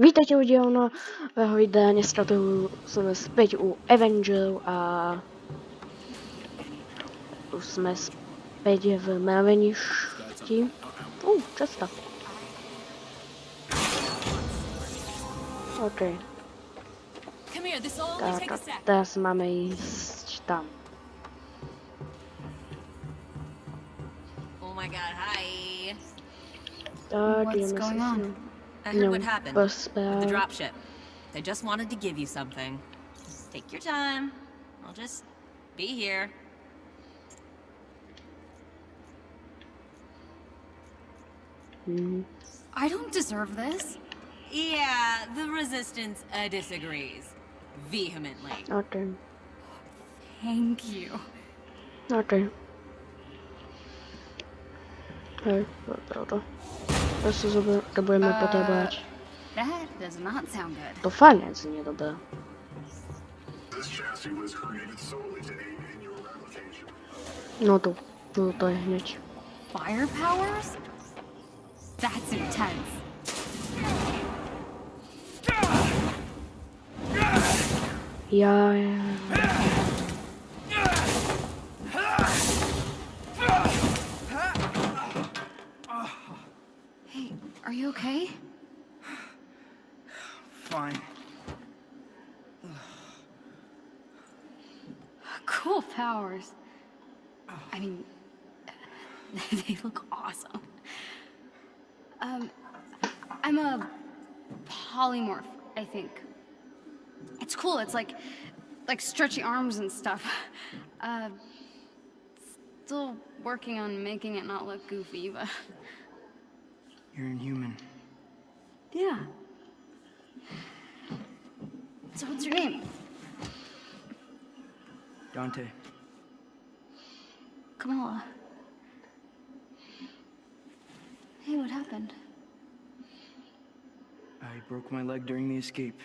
Vítajte u nového videa, dneska tu sme späť u Avenger a už sme späť v mraveništi. Uh, často. OK, Come here, this will only tak take a a sec. teraz máme ísť tam. Oh my god, hi. Tak, What's ideme going sa on? S ním I heard what happened with the pospávať. dropship. They just wanted to give you something. Take your time. I'll just be here. Mhm. I don't deserve this. Yeah, the resistance uh, disagrees. Vehemently. OK, Thank you. OK. Hej, toto. To si zober, to budeme potrebovať. That does not sound good. To fakt neznie dobré. This chassis was created solely to in your replication. No to, to, to je hneď. Fire powers? That's intense. Ja, ja. Hey, are you okay? Fine. Cool powers. I mean, they look awesome. Um, I'm a polymorph, I think. It's cool. It's like, like stretchy arms and stuff. Uh, still working on making it not look goofy, but You're inhuman. yeah. So what's your name? Dante. Kamala. Hey, what happened? I broke my leg during the escape.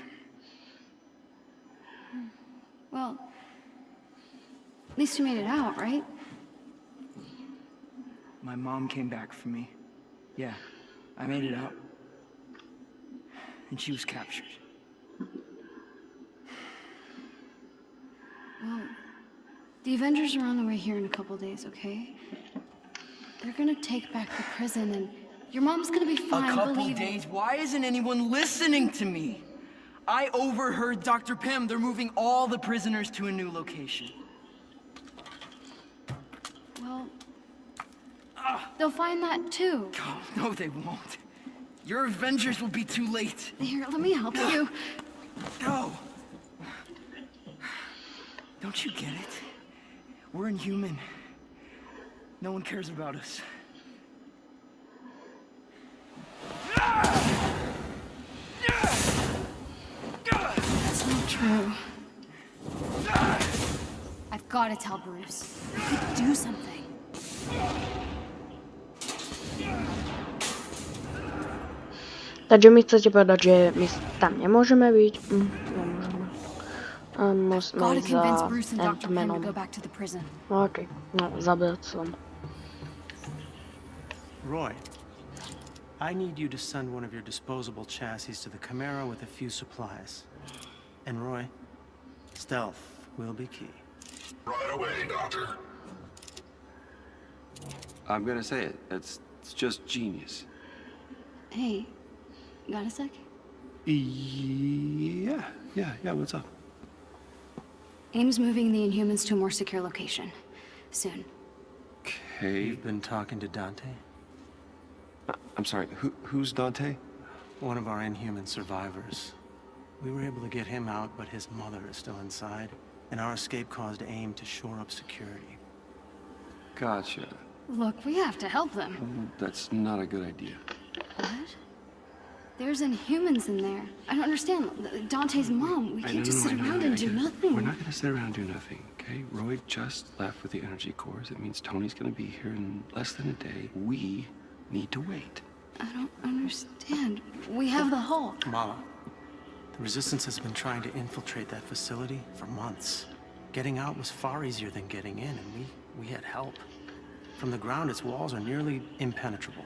Well, at least you made it out, right? My mom came back for me. Yeah, I made it out. And she was captured. Well, the Avengers are on the way here in a couple days, okay? They're gonna take back the prison, and your mom's gonna be fine. A couple days? Why isn't anyone listening to me? I overheard Dr. Pym. They're moving all the prisoners to a new location. Well, they'll find that too. Oh, no, they won't. Your Avengers will be too late. Here, let me help you. No. Don't you get it? We're inhuman. No one cares about us. That's not true. I've got to tell Bruce. We could do something. Takže mi chcete povedať, že my tam nemôžeme byť? Hm, nemôžeme. A musíme Gotta ísť convince za Bruce and Dr. Pym to Ant-Manom. go back to the prison. OK, no, zabrať som. Roy, I need you to send one of your disposable chassis to the Chimera with a few supplies. And Roy, stealth will be key. Right away, Doctor. I'm gonna say it. It's, it's just genius. Hey, got a sec? Yeah, yeah, yeah, what's up? AIM's moving the Inhumans to a more secure location. Soon. Okay. You've been talking to Dante? I'm sorry, who, who's Dante? One of our inhuman survivors. We were able to get him out, but his mother is still inside. And our escape caused AIM to shore up security. Gotcha. Look, we have to help them. Mm, That's not a good idea. What? There's Inhumans in there. I don't understand. Dante's mom. We can't know, just sit I know, around I and do get nothing. We're not gonna sit around and do nothing, okay? Roy just left with the energy cores. It means Tony's gonna be here in less than a day. We need to wait. I don't understand. We have the Hulk. Kamala, the Resistance has been trying to infiltrate that facility for months. Getting out was far easier than getting in, and we, we had help. From the ground, its walls are nearly impenetrable.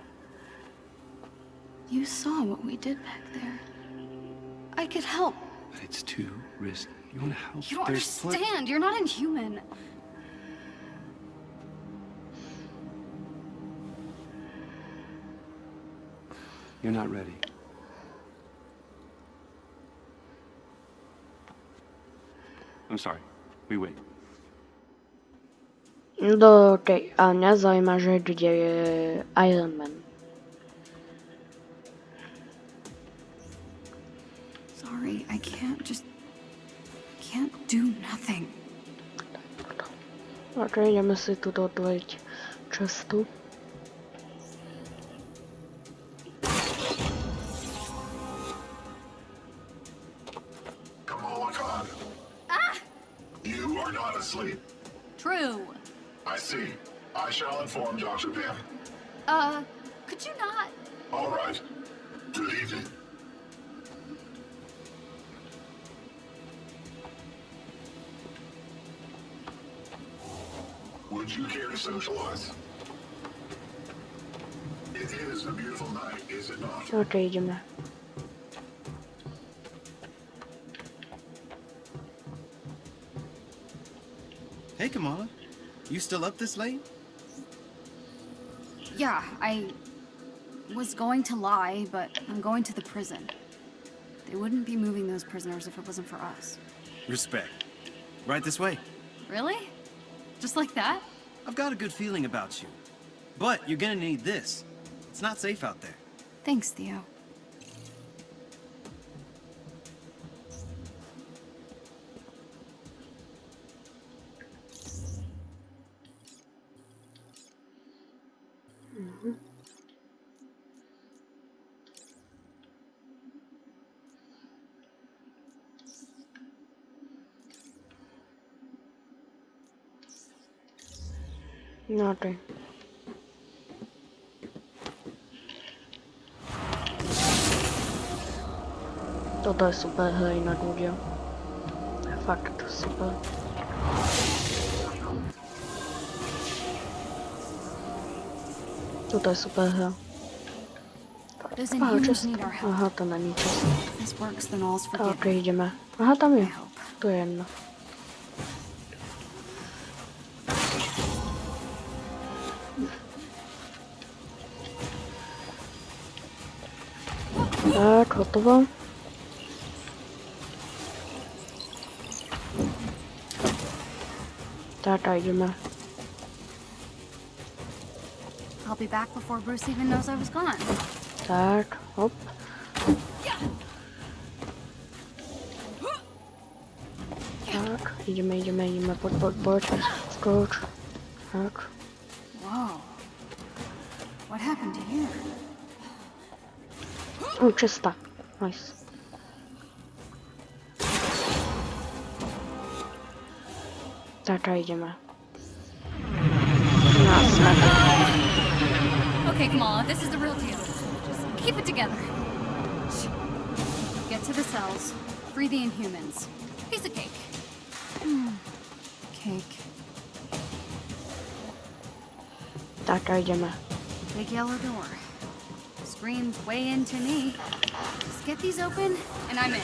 You saw what we did back there. I could help. But it's too risky. You want to help? You don't There's understand. You're not inhuman. You're not ready. I'm sorry. We wait. Do, okej, a mňa zaujíma, že kde je Iron Man. I can't just. can't do nothing. Ok, ideme si tu otvoriť cestu. Kamala Khan. You are not asleep. True. I see. I shall inform Dr. Pym. Uh, could you not? All right. Socialize? It is a beautiful night, is it not? Ok, ideme. Hey, Kamala. You still up this late? Yeah, I was going to lie, but I'm going to the prison. They wouldn't be moving those prisoners if it wasn't for us. Respect. Right this way. Really? Just like that? I've got a good feeling about you. But you're gonna need this. It's not safe out there. Thanks, Theo. Nothing. Toto je super, hej, na důdě. Fakt super. Toto je super hra. Aha, to není čest. Tak, jdeme. Aha, tam je. To je jedno. Hotovo. Tak. I'll be back before Bruce even knows I was gone. Tak, hop. Tak, ideme, ideme, ideme, poď, poď, poď. Skoč. Tak. Whoa. What happened to here? O, czysta. Nice. Idziemy. Na smak. Okay, Kamala, this is the real deal. Just keep it together. Get to the cells. Free the Inhumans. Piece of cake. Hmm. Cake. Dr. idziemy. Big yellow door. Screams way into me. Just get these open, and I'm in.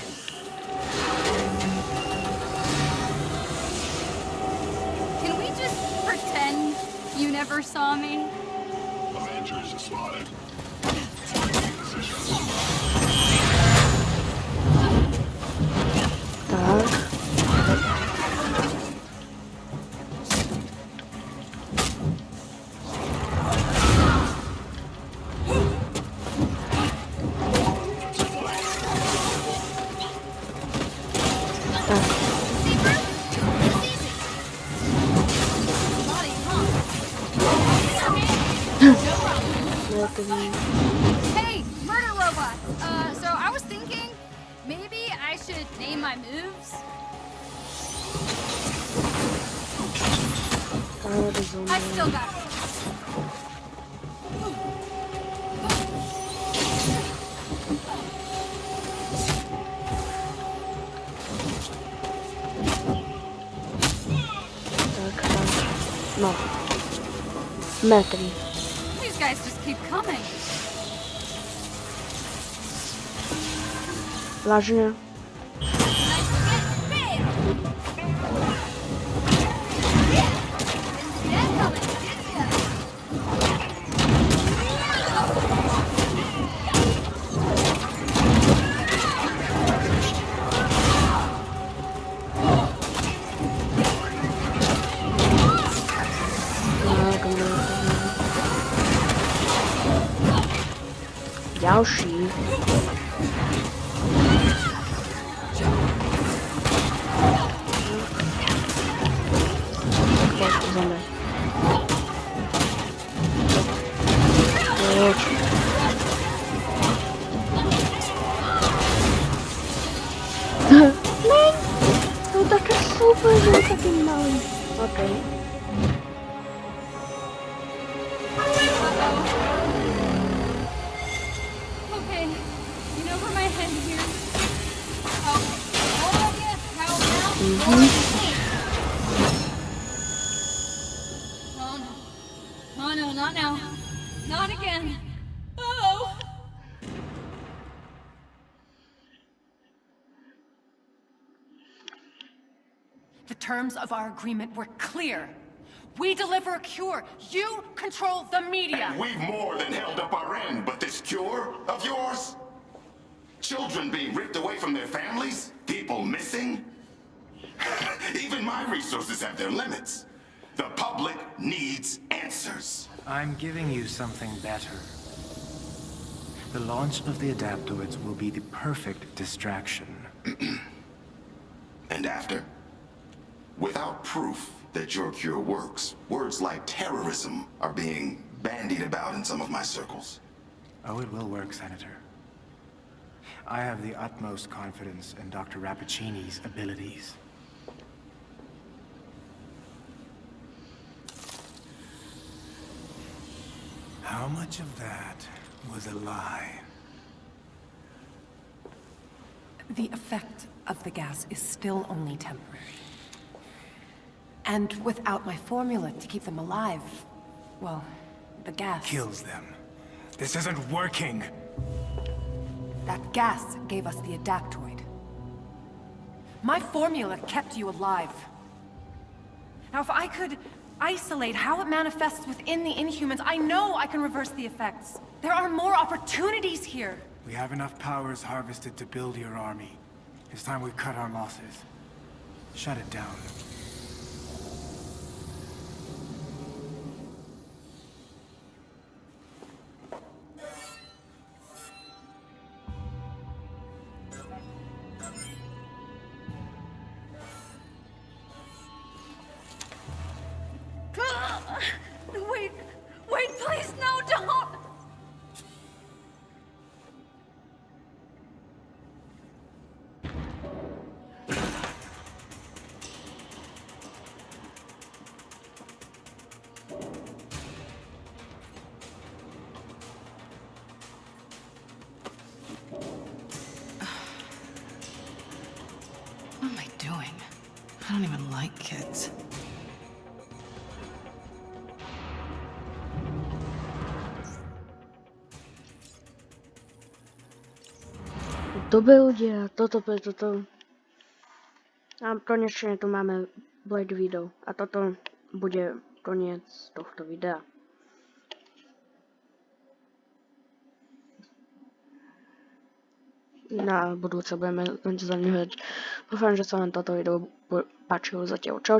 Can we just pretend you never saw me? Avengers spotted. Taking Mi... Hey, murder robot. Uh, so I was thinking maybe I should name my moves. Rozumiem. I still got it. No. Metri. Guys just keep coming. Vážne? Tak pojď, zeme. Pojď. Ne, to je také super, že je taky malý. Okay. Okay, terms of our agreement were clear. We deliver a cure. You control the media. And We've more than held up our end, but this cure of yours? Children being ripped away from their families? People missing? Even my resources have their limits. The public needs answers. I'm giving you something better. The launch of the adaptoids will be the perfect distraction. And after? Without proof that your cure works, words like terrorism are being bandied about in some of my circles. Oh, it will work, Senator. I have the utmost confidence in Dr. Rappaccini's abilities. How much of that was a lie? The effect of the gas is still only temporary. And without my formula to keep them alive, well, the gas... Kills them. This isn't working! That gas gave us the adaptoid. My formula kept you alive. Now, if I could isolate how it manifests within the Inhumans, I know I can reverse the effects. There are more opportunities here. We have enough powers harvested to build your army. It's time we cut our losses. Shut it down. I don't even like kids. Dobre ľudia, toto pre toto. A konečne tu máme Blade video. A toto bude koniec tohto videa. Na budúce budeme zaňuhať. Dúfam, že sa vám toto video patrzył zadziałczo